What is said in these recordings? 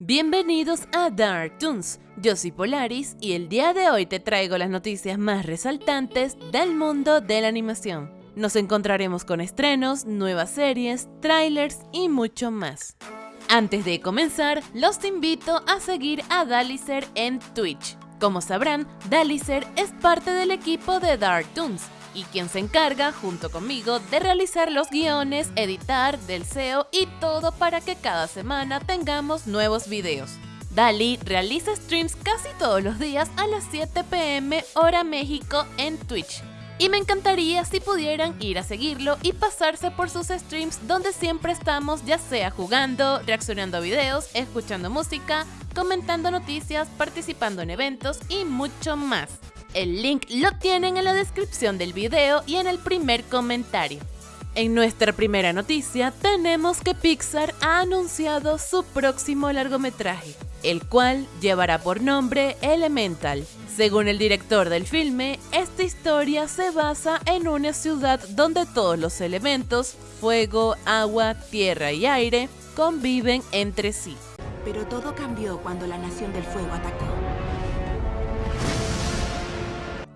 Bienvenidos a Dark Toons, yo soy Polaris y el día de hoy te traigo las noticias más resaltantes del mundo de la animación. Nos encontraremos con estrenos, nuevas series, trailers y mucho más. Antes de comenzar, los invito a seguir a Dalicer en Twitch. Como sabrán, Dalicer es parte del equipo de Dark Toons, y quien se encarga, junto conmigo, de realizar los guiones, editar, del SEO y todo para que cada semana tengamos nuevos videos. Dali realiza streams casi todos los días a las 7 pm hora México en Twitch. Y me encantaría si pudieran ir a seguirlo y pasarse por sus streams donde siempre estamos ya sea jugando, reaccionando a videos, escuchando música, comentando noticias, participando en eventos y mucho más. El link lo tienen en la descripción del video y en el primer comentario. En nuestra primera noticia tenemos que Pixar ha anunciado su próximo largometraje, el cual llevará por nombre Elemental. Según el director del filme, esta historia se basa en una ciudad donde todos los elementos, fuego, agua, tierra y aire, conviven entre sí. Pero todo cambió cuando la Nación del Fuego atacó.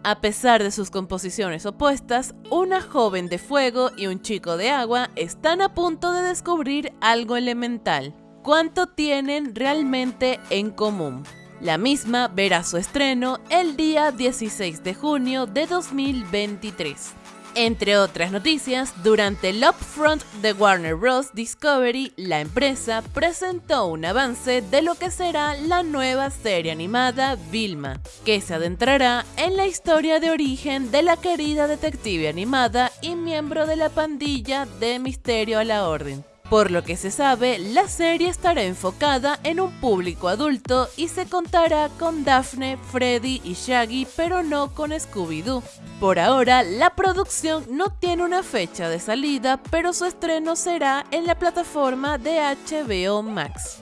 A pesar de sus composiciones opuestas, una joven de fuego y un chico de agua están a punto de descubrir algo elemental. ¿Cuánto tienen realmente en común? La misma verá su estreno el día 16 de junio de 2023. Entre otras noticias, durante el upfront de Warner Bros. Discovery, la empresa presentó un avance de lo que será la nueva serie animada Vilma, que se adentrará en la historia de origen de la querida detective animada y miembro de la pandilla de Misterio a la Orden. Por lo que se sabe, la serie estará enfocada en un público adulto y se contará con Daphne, Freddy y Shaggy, pero no con Scooby-Doo. Por ahora, la producción no tiene una fecha de salida, pero su estreno será en la plataforma de HBO Max.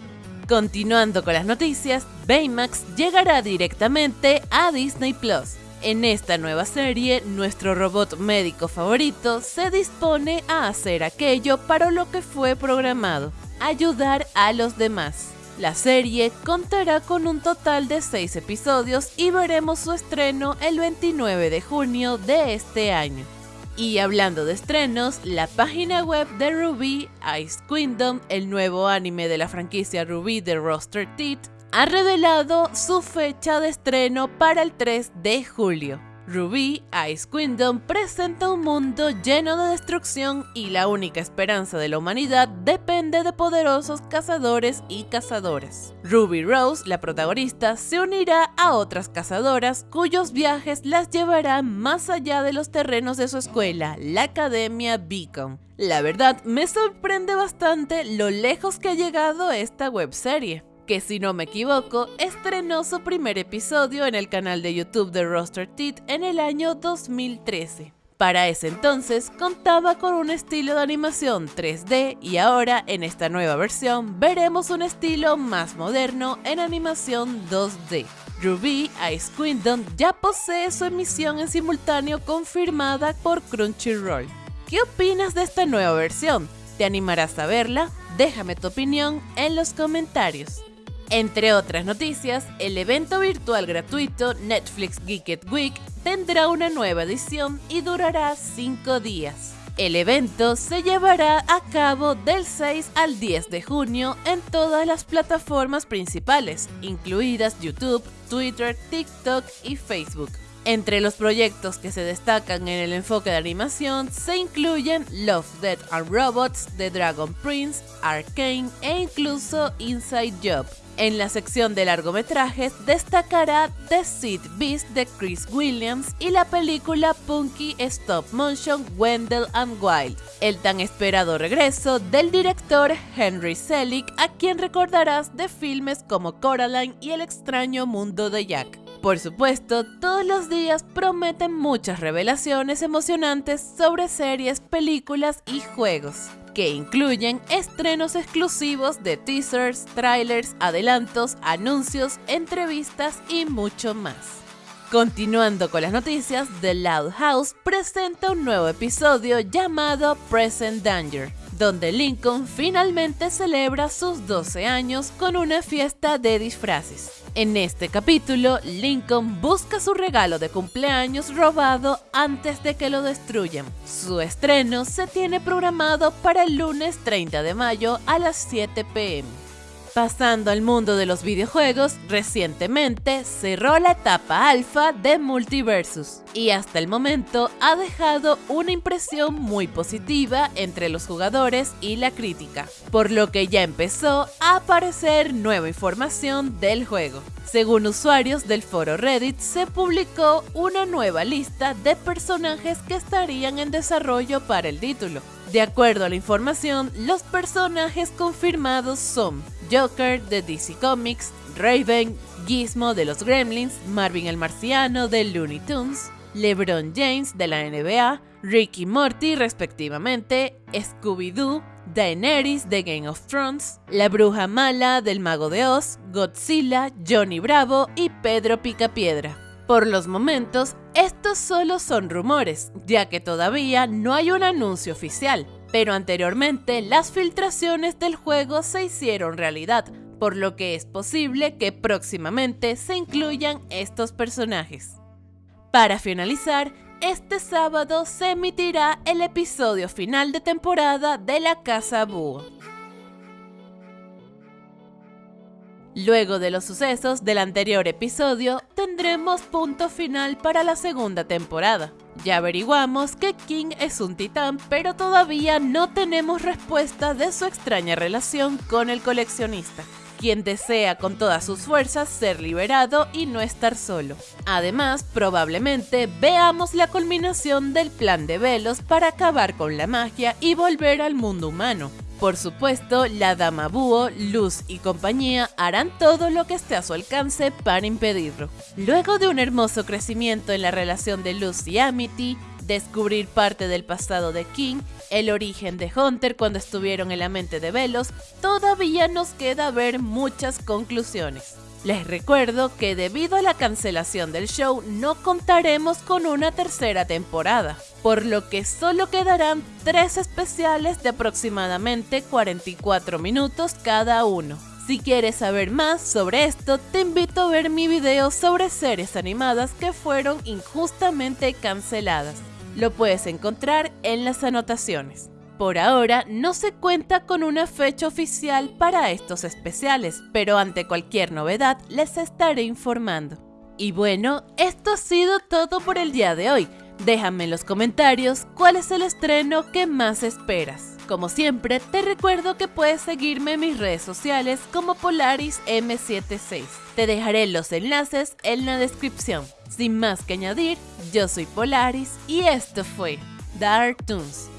Continuando con las noticias, Baymax llegará directamente a Disney Plus. En esta nueva serie, nuestro robot médico favorito se dispone a hacer aquello para lo que fue programado, ayudar a los demás. La serie contará con un total de 6 episodios y veremos su estreno el 29 de junio de este año. Y hablando de estrenos, la página web de Ruby, Ice Kingdom, el nuevo anime de la franquicia Ruby de Roster Teeth, ha revelado su fecha de estreno para el 3 de julio. Ruby Ice Kingdom presenta un mundo lleno de destrucción y la única esperanza de la humanidad depende de poderosos cazadores y cazadoras. Ruby Rose, la protagonista, se unirá a otras cazadoras cuyos viajes las llevarán más allá de los terrenos de su escuela, la Academia Beacon. La verdad, me sorprende bastante lo lejos que ha llegado esta webserie que si no me equivoco, estrenó su primer episodio en el canal de YouTube de Roster Teeth en el año 2013. Para ese entonces contaba con un estilo de animación 3D y ahora en esta nueva versión veremos un estilo más moderno en animación 2D. Ruby Ice Kingdom ya posee su emisión en simultáneo confirmada por Crunchyroll. ¿Qué opinas de esta nueva versión? ¿Te animarás a verla? Déjame tu opinión en los comentarios. Entre otras noticias, el evento virtual gratuito Netflix Geeked Week tendrá una nueva edición y durará 5 días. El evento se llevará a cabo del 6 al 10 de junio en todas las plataformas principales, incluidas YouTube, Twitter, TikTok y Facebook. Entre los proyectos que se destacan en el enfoque de animación se incluyen Love, Death and Robots, The Dragon Prince, Arcane e incluso Inside Job. En la sección de largometrajes destacará The Seed Beast de Chris Williams y la película Punky Stop Motion Wendell and Wild, el tan esperado regreso del director Henry Selick, a quien recordarás de filmes como Coraline y El extraño mundo de Jack. Por supuesto, todos los días prometen muchas revelaciones emocionantes sobre series, películas y juegos que incluyen estrenos exclusivos de teasers, trailers, adelantos, anuncios, entrevistas y mucho más. Continuando con las noticias, The Loud House presenta un nuevo episodio llamado Present Danger, donde Lincoln finalmente celebra sus 12 años con una fiesta de disfraces. En este capítulo, Lincoln busca su regalo de cumpleaños robado antes de que lo destruyan. Su estreno se tiene programado para el lunes 30 de mayo a las 7 pm. Pasando al mundo de los videojuegos, recientemente cerró la etapa alfa de Multiversus y hasta el momento ha dejado una impresión muy positiva entre los jugadores y la crítica, por lo que ya empezó a aparecer nueva información del juego. Según usuarios del foro Reddit, se publicó una nueva lista de personajes que estarían en desarrollo para el título. De acuerdo a la información, los personajes confirmados son Joker de DC Comics, Raven, Gizmo de los Gremlins, Marvin el Marciano de Looney Tunes, LeBron James de la NBA, Ricky Morty respectivamente, Scooby-Doo, Daenerys de Game of Thrones, La Bruja Mala del Mago de Oz, Godzilla, Johnny Bravo y Pedro Picapiedra. Por los momentos, estos solo son rumores, ya que todavía no hay un anuncio oficial, pero anteriormente las filtraciones del juego se hicieron realidad, por lo que es posible que próximamente se incluyan estos personajes. Para finalizar, este sábado se emitirá el episodio final de temporada de La Casa Búho. Luego de los sucesos del anterior episodio, tendremos punto final para la segunda temporada. Ya averiguamos que King es un titán, pero todavía no tenemos respuesta de su extraña relación con el coleccionista, quien desea con todas sus fuerzas ser liberado y no estar solo. Además, probablemente veamos la culminación del plan de Velos para acabar con la magia y volver al mundo humano, por supuesto, la Dama Búho, Luz y compañía harán todo lo que esté a su alcance para impedirlo. Luego de un hermoso crecimiento en la relación de Luz y Amity, descubrir parte del pasado de King, el origen de Hunter cuando estuvieron en la mente de Velos, todavía nos queda ver muchas conclusiones. Les recuerdo que debido a la cancelación del show no contaremos con una tercera temporada, por lo que solo quedarán tres especiales de aproximadamente 44 minutos cada uno. Si quieres saber más sobre esto, te invito a ver mi video sobre series animadas que fueron injustamente canceladas. Lo puedes encontrar en las anotaciones. Por ahora no se cuenta con una fecha oficial para estos especiales, pero ante cualquier novedad les estaré informando. Y bueno, esto ha sido todo por el día de hoy. Déjame en los comentarios cuál es el estreno que más esperas. Como siempre, te recuerdo que puedes seguirme en mis redes sociales como Polaris M76. Te dejaré los enlaces en la descripción. Sin más que añadir, yo soy Polaris y esto fue Dark Toons.